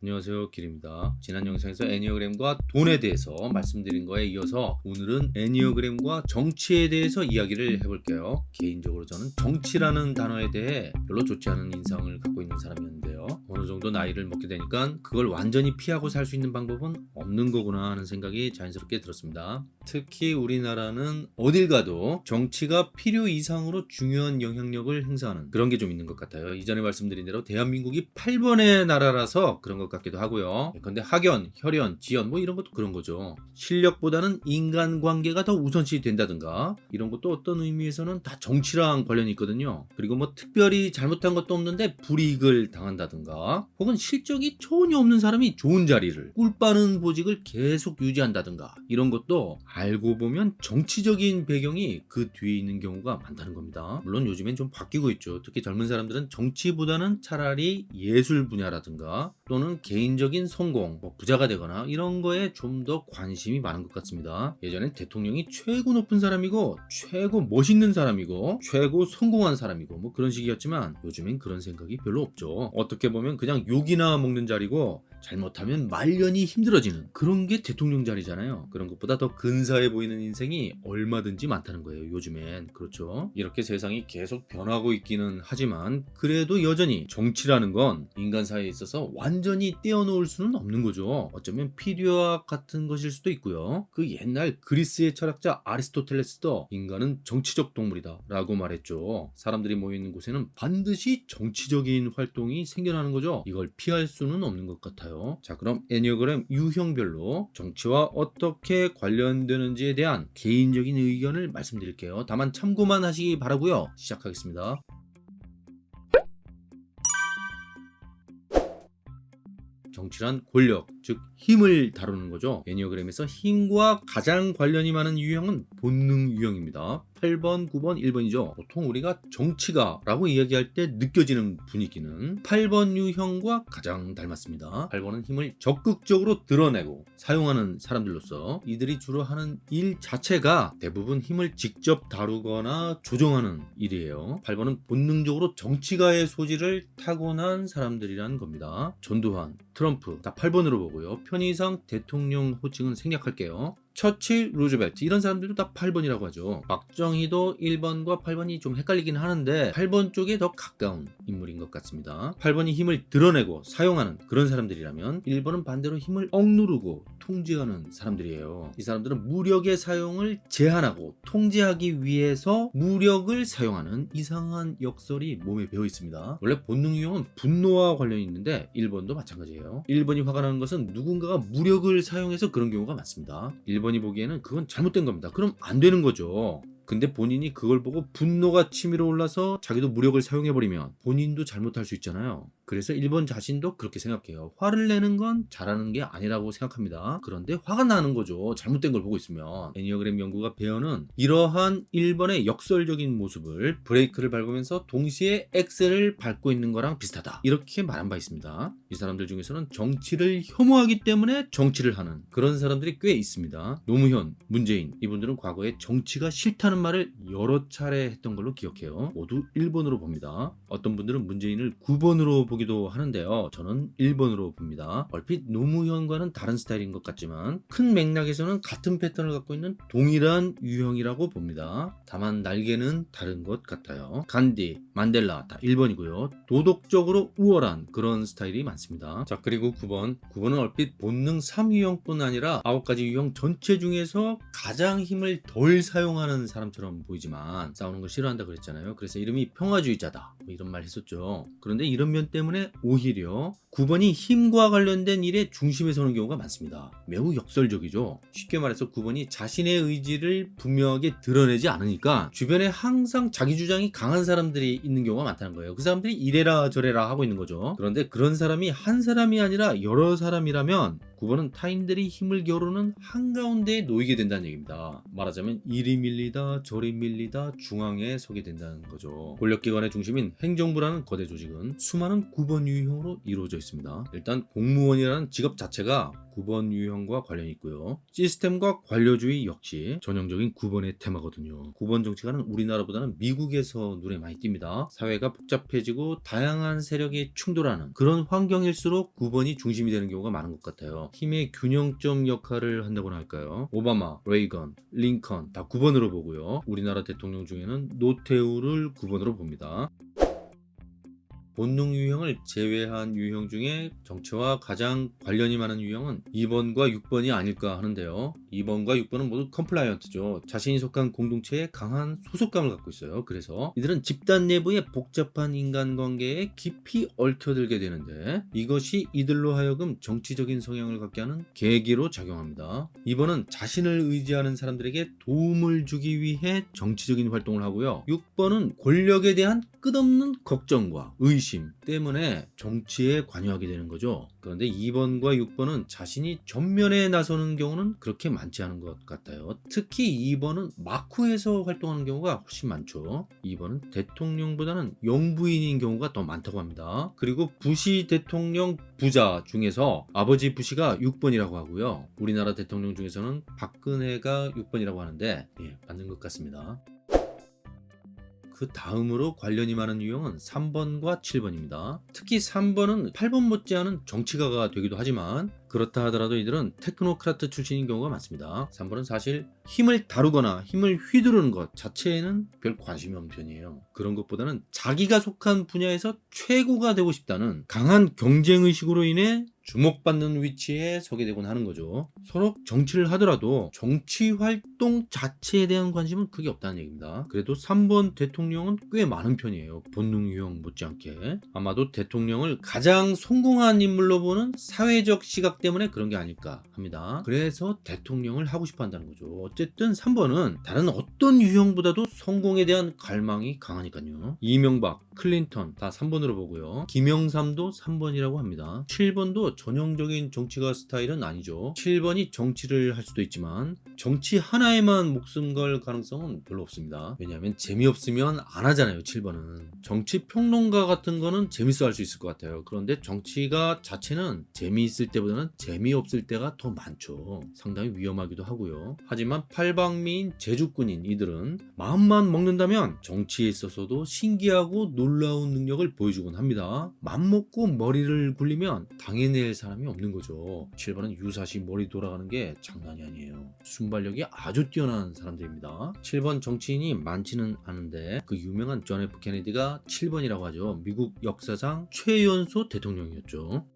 안녕하세요. 길입니다. 지난 영상에서 애니어그램과 돈에 대해서 말씀드린 거에 이어서 오늘은 애니어그램과 정치에 대해서 이야기를 해볼게요. 개인적으로 저는 정치라는 단어에 대해 별로 좋지 않은 인상을 갖고 있는 사람이었는데 요 어느 정도 나이를 먹게 되니까 그걸 완전히 피하고 살 수 있는 방법은 없는 거구나 하는 생각이 자연스럽게 들었습니다. 특히 우리나라는 어딜 가도 정치가 필요 이상으로 중요한 영향력을 행사하는 그런 게 좀 있는 것 같아요. 이전에 말씀드린 대로 대한민국이 8번의 나라라서 그런 것 같기도 하고요. 근데 학연, 혈연, 지연 뭐 이런 것도 그런 거죠. 실력보다는 인간관계가 더 우선시 된다든가 이런 것도 어떤 의미에서는 다 정치랑 관련이 있거든요. 그리고 뭐 특별히 잘못한 것도 없는데 불이익을 당한다든가 혹은 실적이 전혀 없는 사람이 좋은 자리를 꿀 빠는 보직을 계속 유지한다든가 이런 것도 알고 보면 정치적인 배경이 그 뒤에 있는 경우가 많다는 겁니다 물론 요즘엔 좀 바뀌고 있죠 특히 젊은 사람들은 정치보다는 차라리 예술 분야라든가 또는 개인적인 성공, 뭐 부자가 되거나 이런 거에 좀 더 관심이 많은 것 같습니다. 예전엔 대통령이 최고 높은 사람이고 최고 멋있는 사람이고 최고 성공한 사람이고 뭐 그런 식이었지만 요즘엔 그런 생각이 별로 없죠. 어떻게 보면 그냥 욕이나 먹는 자리고 잘못하면 말년이 힘들어지는 그런 게 대통령 자리잖아요. 그런 것보다 더 근사해 보이는 인생이 얼마든지 많다는 거예요 요즘엔. 그렇죠? 이렇게 세상이 계속 변하고 있기는 하지만 그래도 여전히 정치라는 건 인간 사회에 있어서 완전히 떼어놓을 수는 없는 거죠. 어쩌면 필요와 같은 것일 수도 있고요. 그 옛날 그리스의 철학자 아리스토텔레스도 인간은 정치적 동물이다 라고 말했죠. 사람들이 모여있는 곳에는 반드시 정치적인 활동이 생겨 나는 거죠 이걸 피할 수는 없는 것 같아요. 자 그럼 애니어그램 유형별로 정치와 어떻게 관련되는지에 대한 개인적인 의견을 말씀드릴게요. 다만 참고만 하시기 바라고요. 시작하겠습니다. 정치란 권력, 즉 힘을 다루는 거죠. 애니어그램에서 힘과 가장 관련이 많은 유형은 본능 유형입니다. 8번, 9번, 1번이죠. 보통 우리가 정치가 라고 이야기할 때 느껴지는 분위기는 8번 유형과 가장 닮았습니다. 8번은 힘을 적극적으로 드러내고 사용하는 사람들로서 이들이 주로 하는 일 자체가 대부분 힘을 직접 다루거나 조정하는 일이에요. 8번은 본능적으로 정치가의 소질을 타고난 사람들이라는 겁니다. 전두환, 트럼프 다 8번으로 보고요. 편의상 대통령 호칭은 생략할게요. 처칠, 루즈벨트 이런 사람들도 다 8번이라고 하죠. 박정희도 1번과 8번이 좀 헷갈리긴 하는데 8번 쪽에 더 가까운 인물인 것 같습니다. 8번이 힘을 드러내고 사용하는 그런 사람들이라면 1번은 반대로 힘을 억누르고 통제하는 사람들이에요. 이 사람들은 무력의 사용을 제한하고 통제하기 위해서 무력을 사용하는 이상한 역설이 몸에 배어 있습니다. 원래 본능 유형은 분노와 관련이 있는데 1번도 마찬가지예요. 1번이 화가 나는 것은 누군가가 무력을 사용해서 그런 경우가 많습니다. 1번이 보기에는 그건 잘못된 겁니다. 그럼 안 되는 거죠. 근데 본인이 그걸 보고 분노가 치밀어 올라서 자기도 무력을 사용해버리면 본인도 잘못할 수 있잖아요. 그래서 1번 자신도 그렇게 생각해요. 화를 내는 건 잘하는 게 아니라고 생각합니다. 그런데 화가 나는 거죠. 잘못된 걸 보고 있으면. 애니어그램 연구가 배어는 이러한 1번의 역설적인 모습을 브레이크를 밟으면서 동시에 엑셀을 밟고 있는 거랑 비슷하다. 이렇게 말한 바 있습니다. 이 사람들 중에서는 정치를 혐오하기 때문에 정치를 하는 그런 사람들이 꽤 있습니다. 노무현, 문재인 이분들은 과거에 정치가 싫다는 말을 여러 차례 했던 걸로 기억해요. 모두 1번으로 봅니다. 어떤 분들은 문재인을 9번으로 보기도 하는데요. 저는 1번으로 봅니다. 얼핏 노무현과는 다른 스타일인 것 같지만 큰 맥락에서는 같은 패턴을 갖고 있는 동일한 유형이라고 봅니다. 다만 날개는 다른 것 같아요. 간디, 만델라 다 1번이고요. 도덕적으로 우월한 그런 스타일이 많습니다. 자 그리고 9번 9번은 얼핏 본능 3유형뿐 아니라 9가지 유형 전체 중에서 가장 힘을 덜 사용하는 사람 사람처럼 보이지만 싸우는 걸 싫어한다 그랬잖아요 그래서 이름이 평화주의자다 뭐 이런 말 했었죠 그런데 이런 면 때문에 오히려 9번이 힘과 관련된 일에 중심에 서는 경우가 많습니다. 매우 역설적이죠. 쉽게 말해서 9번이 자신의 의지를 분명하게 드러내지 않으니까 주변에 항상 자기 주장이 강한 사람들이 있는 경우가 많다는 거예요. 그 사람들이 이래라 저래라 하고 있는 거죠. 그런데 그런 사람이 한 사람이 아니라 여러 사람이라면 9번은 타인들이 힘을 겨루는 한가운데에 놓이게 된다는 얘기입니다. 말하자면 이리 밀리다 저리 밀리다 중앙에 서게 된다는 거죠. 권력기관의 중심인 행정부라는 거대 조직은 수많은 9번 유형으로 이루어져 있습니다. 일단 공무원이라는 직업 자체가 9번 유형과 관련이 있고요. 시스템과 관료주의 역시 전형적인 9번의 테마거든요. 9번 정치가는 우리나라보다는 미국에서 눈에 많이 띕니다. 사회가 복잡해지고 다양한 세력이 충돌하는 그런 환경일수록 9번이 중심이 되는 경우가 많은 것 같아요. 힘의 균형점 역할을 한다고나 할까요? 오바마, 레이건, 링컨 다 9번으로 보고요. 우리나라 대통령 중에는 노태우를 9번으로 봅니다. 본능 유형을 제외한 유형 중에 정치와 가장 관련이 많은 유형은 2번과 6번이 아닐까 하는데요. 2번과 6번은 모두 compliant죠. 자신이 속한 공동체에 강한 소속감을 갖고 있어요. 그래서 이들은 집단 내부의 복잡한 인간관계에 깊이 얽혀들게 되는데 이것이 이들로 하여금 정치적인 성향을 갖게 하는 계기로 작용합니다. 2번은 자신을 의지하는 사람들에게 도움을 주기 위해 정치적인 활동을 하고요. 6번은 권력에 대한 끝없는 걱정과 의심 때문에 정치에 관여하게 되는 거죠. 그런데 2번과 6번은 자신이 전면에 나서는 경우는 그렇게 많지 않은 것 같아요. 특히 2번은 막후에서 활동하는 경우가 훨씬 많죠. 2번은 대통령보다는 영부인인 경우가 더 많다고 합니다. 그리고 부시 대통령 부자 중에서 아버지 부시가 6번이라고 하고요. 우리나라 대통령 중에서는 박근혜가 6번이라고 하는데 예, 맞는 것 같습니다. 그 다음으로 관련이 많은 유형은 3번과 7번입니다. 특히 3번은 8번 못지않은 정치가가 되기도 하지만 그렇다 하더라도 이들은 테크노크라트 출신인 경우가 많습니다. 3번은 사실 힘을 다루거나 힘을 휘두르는 것 자체에는 별 관심이 없는 편이에요. 그런 것보다는 자기가 속한 분야에서 최고가 되고 싶다는 강한 경쟁의식으로 인해 주목받는 위치에 서게 되곤 하는 거죠. 서로 정치를 하더라도 정치 활동 자체에 대한 관심은 크게 없다는 얘기입니다. 그래도 3번 대통령은 꽤 많은 편이에요. 본능 유형 못지않게. 아마도 대통령을 가장 성공한 인물로 보는 사회적 시각 때문에 그런 게 아닐까 합니다. 그래서 대통령을 하고 싶어 한다는 거죠. 어쨌든 3번은 다른 어떤 유형보다도 성공에 대한 갈망이 강하니까요. 이명박, 클린턴 다 3번으로 보고요. 김영삼도 3번이라고 합니다. 7번도 전형적인 정치가 스타일은 아니죠. 7번이 정치를 할 수도 있지만 정치 하나에만 목숨 걸 가능성은 별로 없습니다. 왜냐하면 재미없으면 안 하잖아요. 7번은. 정치 평론가 같은 거는 재밌어 할 수 있을 것 같아요. 그런데 정치가 자체는 재미있을 때보다는 재미없을 때가 더 많죠. 상당히 위험하기도 하고요. 하지만 팔방미인 재주꾼인 이들은 마음만 먹는다면 정치에 있어서도 신기하고 놀라운 능력을 보여주곤 합니다. 맘먹고 머리를 굴리면 당해낼 사람이 없는 거죠. 7번은 유사시 머리 돌아가는 게 장난이 아니에요. 순발력이 아주 뛰어난 사람들입니다. 7번 정치인이 많지는 않은데 그 유명한 존 F 케네디가 7번이라고 하죠. 미국 역사상 최연소 대통령이었죠.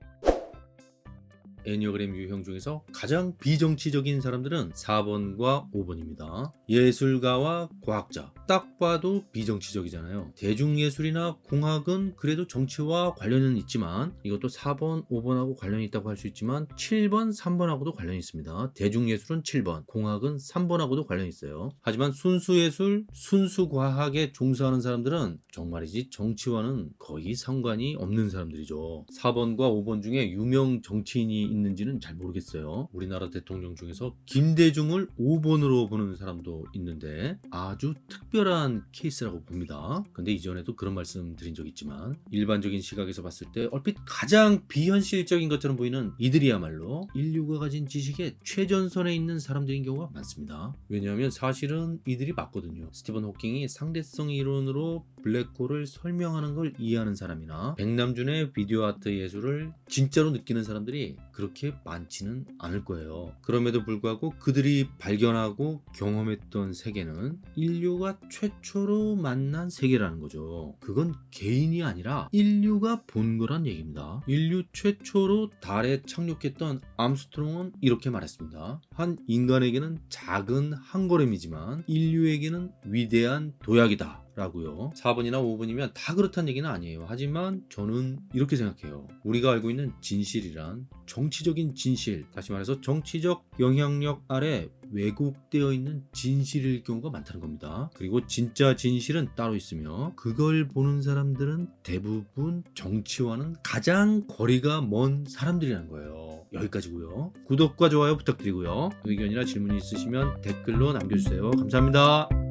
애니어그램 유형 중에서 가장 비정치적인 사람들은 4번과 5번입니다. 예술가와 과학자. 딱 봐도 비정치적이잖아요. 대중예술이나 공학은 그래도 정치와 관련은 있지만 이것도 4번, 5번하고 관련이 있다고 할 수 있지만 7번, 3번하고도 관련이 있습니다. 대중예술은 7번, 공학은 3번하고도 관련이 있어요. 하지만 순수예술, 순수과학에 종사하는 사람들은 정말이지 정치와는 거의 상관이 없는 사람들이죠. 4번과 5번 중에 유명 정치인이 있는지는 잘 모르겠어요. 우리나라 대통령 중에서 김대중을 5번으로 보는 사람도 있는데 아주 특별한 케이스라고 봅니다. 근데 이전에도 그런 말씀 드린 적 있지만 일반적인 시각에서 봤을 때 얼핏 가장 비현실적인 것처럼 보이는 이들이야말로 인류가 가진 지식의 최전선에 있는 사람들인 경우가 많습니다. 왜냐하면 사실은 이들이 맞거든요. 스티븐 호킹이 상대성 이론으로 블랙홀을 설명하는 걸 이해하는 사람이나 백남준의 비디오 아트 예술을 진짜로 느끼는 사람들이 그렇게 많지는 않을 거예요. 그럼에도 불구하고 그들이 발견하고 경험했던 세계는 인류가 최초로 만난 세계라는 거죠. 그건 개인이 아니라 인류가 본 거란 얘기입니다. 인류 최초로 달에 착륙했던 암스트롱은 이렇게 말했습니다. 한 인간에게는 작은 한 걸음이지만 인류에게는 위대한 도약이다. 라고요. 4번이나 5번이면 다 그렇다는 얘기는 아니에요. 하지만 저는 이렇게 생각해요. 우리가 알고 있는 진실이란 정치적인 진실, 다시 말해서 정치적 영향력 아래 왜곡되어 있는 진실일 경우가 많다는 겁니다. 그리고 진짜 진실은 따로 있으며 그걸 보는 사람들은 대부분 정치와는 가장 거리가 먼 사람들이라는 거예요. 여기까지고요. 구독과 좋아요 부탁드리고요. 의견이나 질문이 있으시면 댓글로 남겨주세요. 감사합니다.